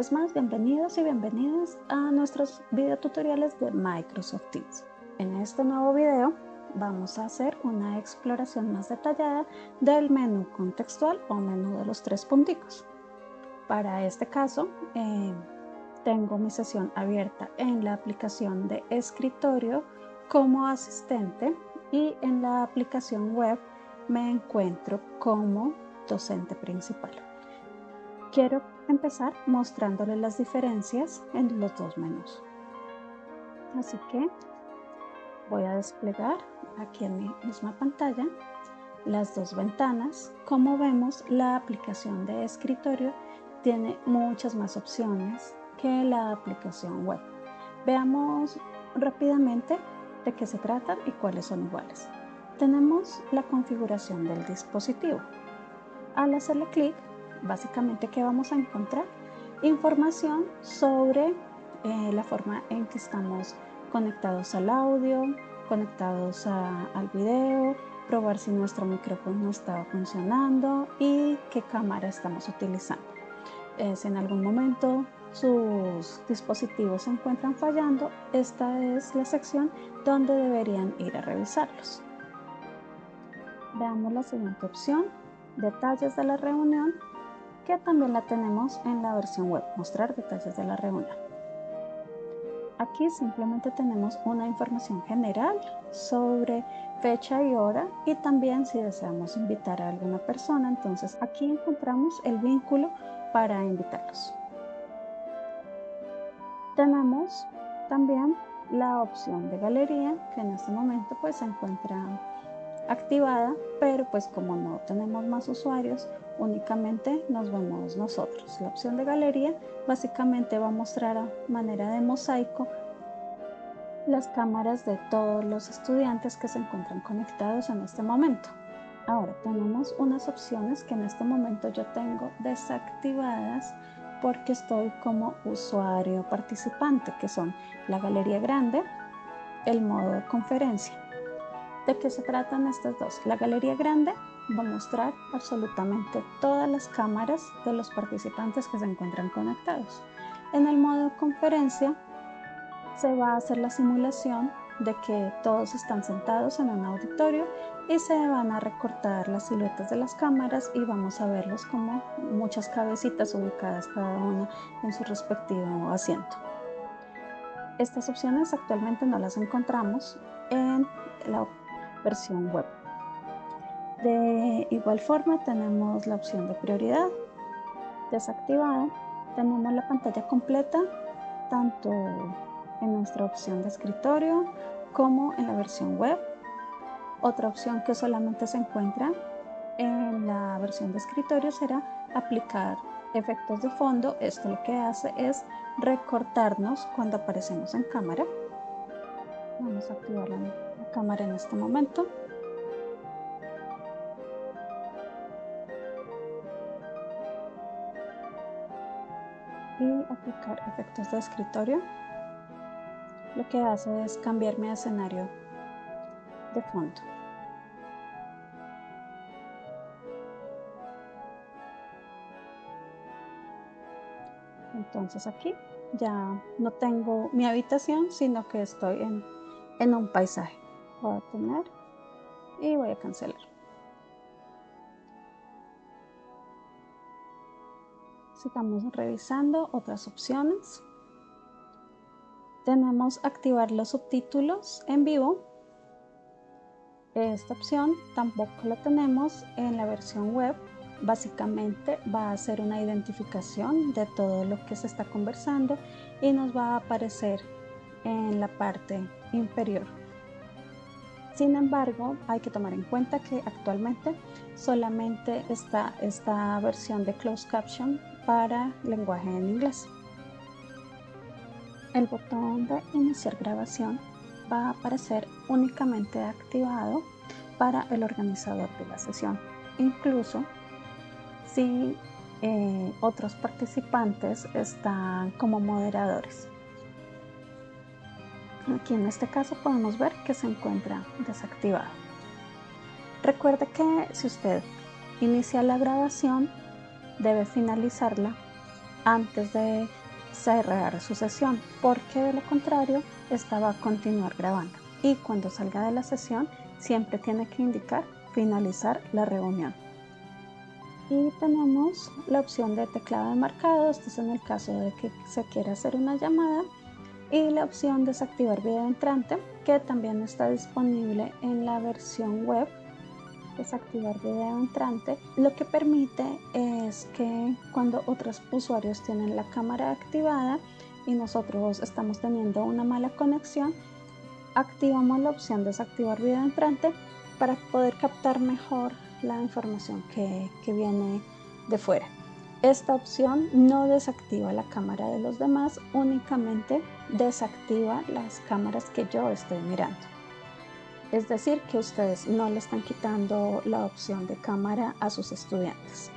vez más, bienvenidos y bienvenidas a nuestros videotutoriales de Microsoft Teams. En este nuevo video vamos a hacer una exploración más detallada del menú contextual o menú de los tres punticos. Para este caso, eh, tengo mi sesión abierta en la aplicación de escritorio como asistente y en la aplicación web me encuentro como docente principal. Quiero empezar mostrándoles las diferencias en los dos menús. Así que voy a desplegar aquí en mi misma pantalla las dos ventanas. Como vemos, la aplicación de escritorio tiene muchas más opciones que la aplicación web. Veamos rápidamente de qué se trata y cuáles son iguales. Tenemos la configuración del dispositivo. Al hacerle clic básicamente ¿qué vamos a encontrar? Información sobre eh, la forma en que estamos conectados al audio, conectados al video, probar si nuestro micrófono está funcionando y qué cámara estamos utilizando. Si en algún momento sus dispositivos se encuentran fallando, esta es la sección donde deberían ir a revisarlos. Veamos la siguiente opción, detalles de la reunión que también la tenemos en la versión web, mostrar detalles de la reunión. Aquí simplemente tenemos una información general sobre fecha y hora y también si deseamos invitar a alguna persona, entonces aquí encontramos el vínculo para invitarlos. Tenemos también la opción de galería que en este momento pues se encuentra activada, pero pues como no tenemos más usuarios, únicamente nos vemos nosotros. La opción de galería básicamente va a mostrar a manera de mosaico las cámaras de todos los estudiantes que se encuentran conectados en este momento. Ahora tenemos unas opciones que en este momento yo tengo desactivadas porque estoy como usuario participante, que son la galería grande, el modo de conferencia. ¿De qué se tratan estas dos? La galería grande va a mostrar absolutamente todas las cámaras de los participantes que se encuentran conectados. En el modo conferencia se va a hacer la simulación de que todos están sentados en un auditorio y se van a recortar las siluetas de las cámaras y vamos a verlos como muchas cabecitas ubicadas cada una en su respectivo asiento. Estas opciones actualmente no las encontramos en la versión web. De igual forma tenemos la opción de prioridad desactivada. Tenemos la pantalla completa tanto en nuestra opción de escritorio como en la versión web. Otra opción que solamente se encuentra en la versión de escritorio será aplicar efectos de fondo. Esto lo que hace es recortarnos cuando aparecemos en cámara. Vamos a activar la, cámara en este momento. y aplicar efectos de escritorio lo que hace es cambiarme de escenario de fondo entonces aquí ya no tengo mi habitación sino que estoy en, en un paisaje voy a tener y voy a cancelar Sigamos revisando otras opciones. Tenemos activar los subtítulos en vivo. Esta opción tampoco la tenemos en la versión web. Básicamente va a hacer una identificación de todo lo que se está conversando y nos va a aparecer en la parte inferior. Sin embargo, hay que tomar en cuenta que actualmente solamente está esta versión de Closed Caption para lenguaje en inglés. El botón de iniciar grabación va a aparecer únicamente activado para el organizador de la sesión, incluso si eh, otros participantes están como moderadores. Aquí en este caso podemos ver que se encuentra desactivado. Recuerde que si usted inicia la grabación debe finalizarla antes de cerrar su sesión, porque de lo contrario esta va a continuar grabando. Y cuando salga de la sesión, siempre tiene que indicar finalizar la reunión. Y tenemos la opción de teclado de marcado, esto es en el caso de que se quiera hacer una llamada, y la opción desactivar video entrante, que también está disponible en la versión web desactivar video entrante, lo que permite es que cuando otros usuarios tienen la cámara activada y nosotros estamos teniendo una mala conexión, activamos la opción desactivar video entrante para poder captar mejor la información que, que viene de fuera. Esta opción no desactiva la cámara de los demás, únicamente desactiva las cámaras que yo estoy mirando. Es decir, que ustedes no le están quitando la opción de cámara a sus estudiantes.